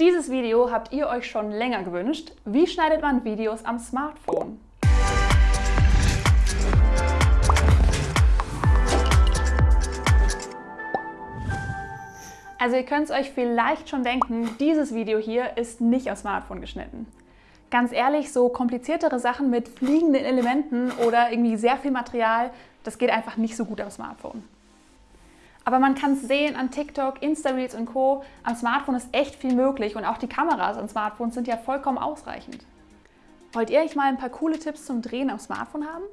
Dieses Video habt ihr euch schon länger gewünscht. Wie schneidet man Videos am Smartphone? Also ihr könnt es euch vielleicht schon denken, dieses Video hier ist nicht am Smartphone geschnitten. Ganz ehrlich, so kompliziertere Sachen mit fliegenden Elementen oder irgendwie sehr viel Material, das geht einfach nicht so gut am Smartphone. Aber man kann es sehen an TikTok, Insta-Reels und Co. Am Smartphone ist echt viel möglich und auch die Kameras an Smartphones sind ja vollkommen ausreichend. Wollt ihr euch mal ein paar coole Tipps zum Drehen am Smartphone haben?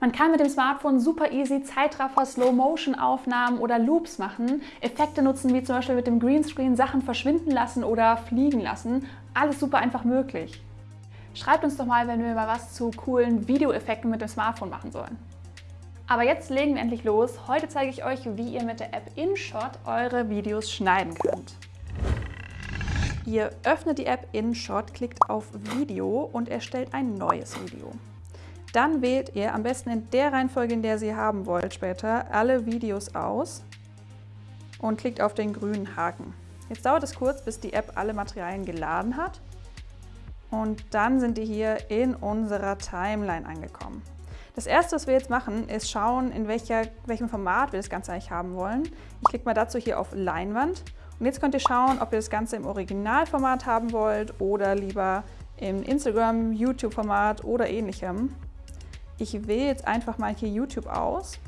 Man kann mit dem Smartphone super easy Zeitraffer, Slow-Motion-Aufnahmen oder Loops machen, Effekte nutzen, wie zum Beispiel mit dem Greenscreen Sachen verschwinden lassen oder fliegen lassen. Alles super einfach möglich. Schreibt uns doch mal, wenn wir mal was zu coolen Videoeffekten mit dem Smartphone machen sollen. Aber jetzt legen wir endlich los. Heute zeige ich euch, wie ihr mit der App InShot eure Videos schneiden könnt. Ihr öffnet die App InShot, klickt auf Video und erstellt ein neues Video. Dann wählt ihr am besten in der Reihenfolge, in der Sie haben wollt später, alle Videos aus und klickt auf den grünen Haken. Jetzt dauert es kurz, bis die App alle Materialien geladen hat und dann sind die hier in unserer Timeline angekommen. Das erste, was wir jetzt machen, ist schauen, in welcher, welchem Format wir das Ganze eigentlich haben wollen. Ich klicke mal dazu hier auf Leinwand und jetzt könnt ihr schauen, ob ihr das Ganze im Originalformat haben wollt oder lieber im Instagram, YouTube-Format oder ähnlichem. Ich wähle jetzt einfach mal hier YouTube aus.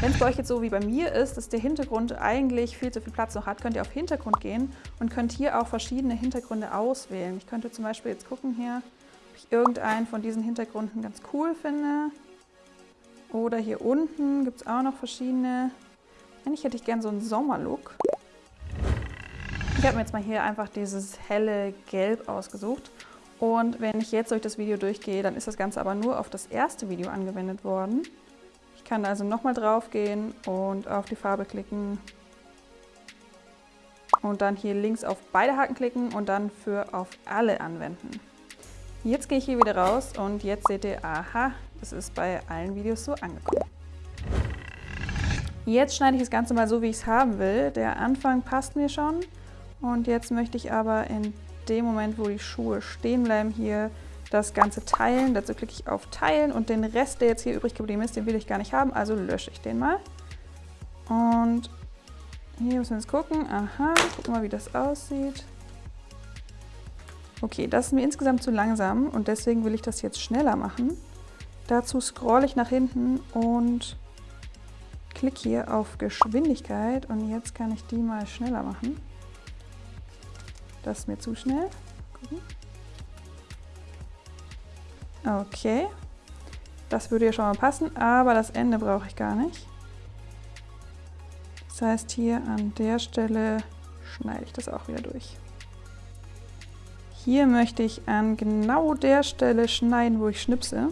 Wenn es bei euch jetzt so wie bei mir ist, dass der Hintergrund eigentlich viel zu viel Platz noch hat, könnt ihr auf Hintergrund gehen und könnt hier auch verschiedene Hintergründe auswählen. Ich könnte zum Beispiel jetzt gucken hier, ich irgendeinen von diesen Hintergründen ganz cool finde. Oder hier unten gibt es auch noch verschiedene. Eigentlich hätte ich gern so einen Sommerlook. Ich habe mir jetzt mal hier einfach dieses helle Gelb ausgesucht. Und wenn ich jetzt durch das Video durchgehe, dann ist das Ganze aber nur auf das erste Video angewendet worden. Ich kann also nochmal drauf gehen und auf die Farbe klicken. Und dann hier links auf beide Haken klicken und dann für auf alle anwenden. Jetzt gehe ich hier wieder raus und jetzt seht ihr, aha, das ist bei allen Videos so angekommen. Jetzt schneide ich das Ganze mal so, wie ich es haben will. Der Anfang passt mir schon und jetzt möchte ich aber in dem Moment, wo die Schuhe stehen bleiben, hier das Ganze teilen. Dazu klicke ich auf Teilen und den Rest, der jetzt hier übrig geblieben ist, den will ich gar nicht haben, also lösche ich den mal. Und hier müssen wir jetzt gucken. Aha, gucken mal, wie das aussieht. Okay, das ist mir insgesamt zu langsam und deswegen will ich das jetzt schneller machen. Dazu scrolle ich nach hinten und klicke hier auf Geschwindigkeit und jetzt kann ich die mal schneller machen. Das ist mir zu schnell. Okay, das würde ja schon mal passen, aber das Ende brauche ich gar nicht. Das heißt, hier an der Stelle schneide ich das auch wieder durch. Hier möchte ich an genau der Stelle schneiden, wo ich schnipse.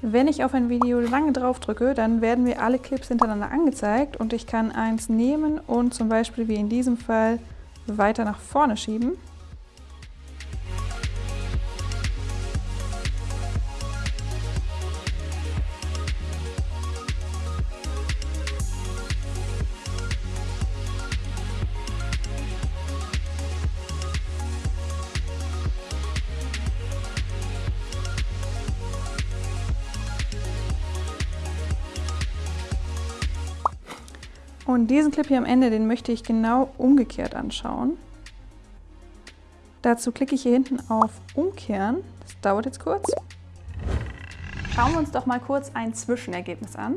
Wenn ich auf ein Video lange drauf drücke, dann werden mir alle Clips hintereinander angezeigt und ich kann eins nehmen und zum Beispiel wie in diesem Fall weiter nach vorne schieben. Und diesen Clip hier am Ende, den möchte ich genau umgekehrt anschauen. Dazu klicke ich hier hinten auf Umkehren. Das dauert jetzt kurz. Schauen wir uns doch mal kurz ein Zwischenergebnis an.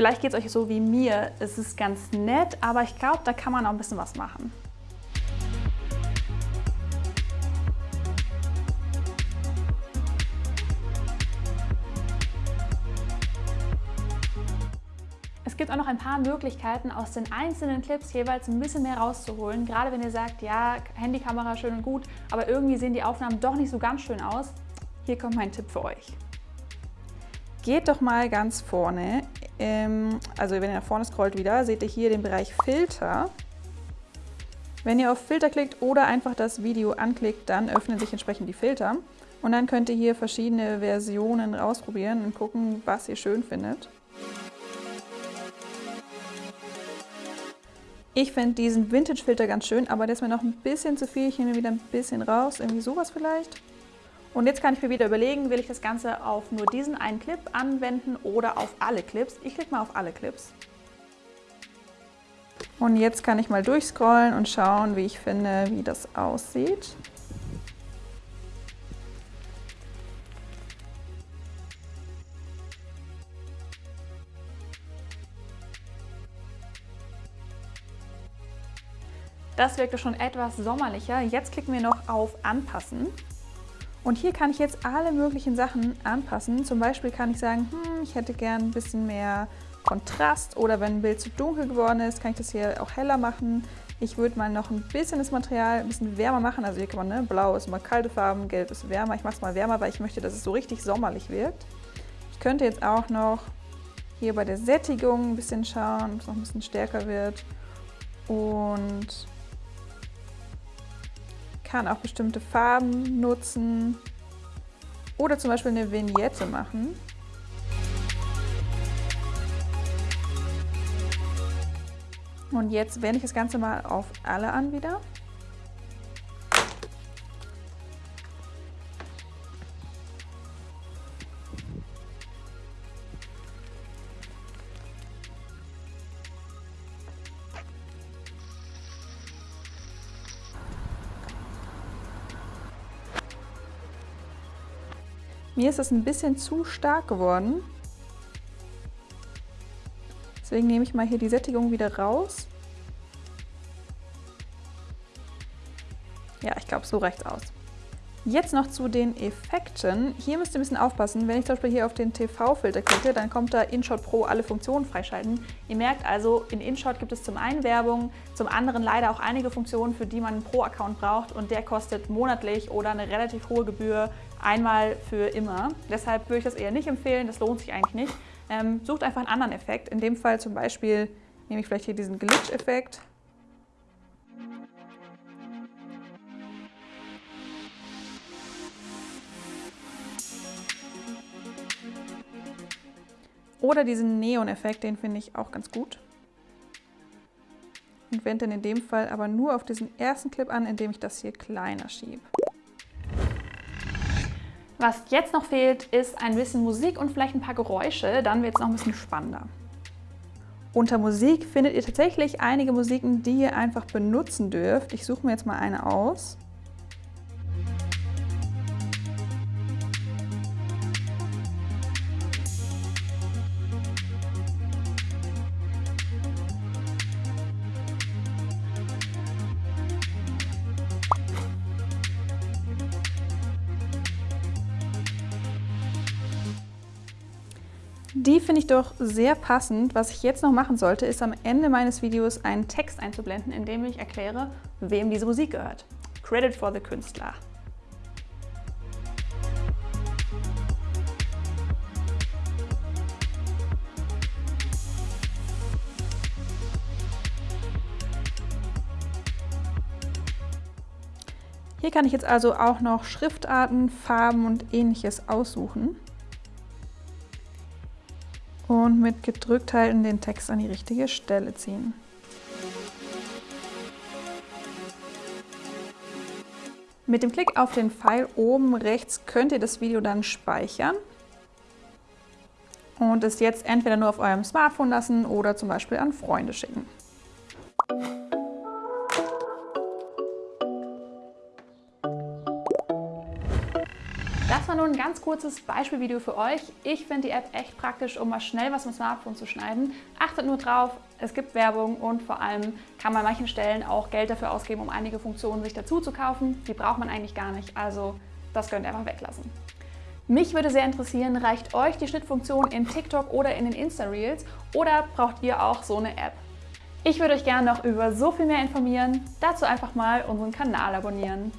Vielleicht geht es euch so wie mir. Es ist ganz nett, aber ich glaube, da kann man auch ein bisschen was machen. Es gibt auch noch ein paar Möglichkeiten, aus den einzelnen Clips jeweils ein bisschen mehr rauszuholen. Gerade wenn ihr sagt, ja, Handykamera schön und gut, aber irgendwie sehen die Aufnahmen doch nicht so ganz schön aus. Hier kommt mein Tipp für euch. Geht doch mal ganz vorne ähm, also wenn ihr nach vorne scrollt wieder, seht ihr hier den Bereich Filter. Wenn ihr auf Filter klickt oder einfach das Video anklickt, dann öffnen sich entsprechend die Filter. Und dann könnt ihr hier verschiedene Versionen ausprobieren und gucken, was ihr schön findet. Ich finde diesen Vintage-Filter ganz schön, aber der ist mir noch ein bisschen zu viel. Ich nehme wieder ein bisschen raus, irgendwie sowas vielleicht. Und jetzt kann ich mir wieder überlegen, will ich das Ganze auf nur diesen einen Clip anwenden oder auf alle Clips. Ich klicke mal auf alle Clips. Und jetzt kann ich mal durchscrollen und schauen, wie ich finde, wie das aussieht. Das wirkte schon etwas sommerlicher. Jetzt klicken wir noch auf Anpassen. Und hier kann ich jetzt alle möglichen Sachen anpassen. Zum Beispiel kann ich sagen, hm, ich hätte gern ein bisschen mehr Kontrast oder wenn ein Bild zu dunkel geworden ist, kann ich das hier auch heller machen. Ich würde mal noch ein bisschen das Material ein bisschen wärmer machen. Also hier kann man, ne, blau ist mal kalte Farben, gelb ist wärmer. Ich mache es mal wärmer, weil ich möchte, dass es so richtig sommerlich wirkt. Ich könnte jetzt auch noch hier bei der Sättigung ein bisschen schauen, ob es noch ein bisschen stärker wird. Und kann auch bestimmte Farben nutzen oder zum Beispiel eine Vignette machen. Und jetzt wende ich das Ganze mal auf alle an wieder. Mir ist es ein bisschen zu stark geworden. Deswegen nehme ich mal hier die Sättigung wieder raus. Ja, ich glaube, so reicht aus. Jetzt noch zu den Effekten. Hier müsst ihr ein bisschen aufpassen. Wenn ich zum Beispiel hier auf den TV-Filter klicke, dann kommt da InShot Pro alle Funktionen freischalten. Ihr merkt also, in InShot gibt es zum einen Werbung, zum anderen leider auch einige Funktionen, für die man einen Pro-Account braucht und der kostet monatlich oder eine relativ hohe Gebühr einmal für immer. Deshalb würde ich das eher nicht empfehlen, das lohnt sich eigentlich nicht. Ähm, sucht einfach einen anderen Effekt. In dem Fall zum Beispiel nehme ich vielleicht hier diesen Glitch-Effekt Oder diesen Neon-Effekt, den finde ich auch ganz gut. Und wende den in dem Fall aber nur auf diesen ersten Clip an, indem ich das hier kleiner schiebe. Was jetzt noch fehlt, ist ein bisschen Musik und vielleicht ein paar Geräusche, dann wird es noch ein bisschen spannender. Unter Musik findet ihr tatsächlich einige Musiken, die ihr einfach benutzen dürft. Ich suche mir jetzt mal eine aus. Die finde ich doch sehr passend. Was ich jetzt noch machen sollte, ist am Ende meines Videos einen Text einzublenden, in dem ich erkläre, wem diese Musik gehört. Credit for the Künstler. Hier kann ich jetzt also auch noch Schriftarten, Farben und ähnliches aussuchen und mit gedrückt halten den Text an die richtige Stelle ziehen. Mit dem Klick auf den Pfeil oben rechts könnt ihr das Video dann speichern und es jetzt entweder nur auf eurem Smartphone lassen oder zum Beispiel an Freunde schicken. Ganz kurzes Beispielvideo für euch. Ich finde die App echt praktisch, um mal schnell was mit dem Smartphone zu schneiden. Achtet nur drauf, es gibt Werbung und vor allem kann man an manchen Stellen auch Geld dafür ausgeben, um einige Funktionen sich dazu zu kaufen. Die braucht man eigentlich gar nicht, also das könnt ihr einfach weglassen. Mich würde sehr interessieren, reicht euch die Schnittfunktion in TikTok oder in den Insta-Reels oder braucht ihr auch so eine App? Ich würde euch gerne noch über so viel mehr informieren. Dazu einfach mal unseren Kanal abonnieren.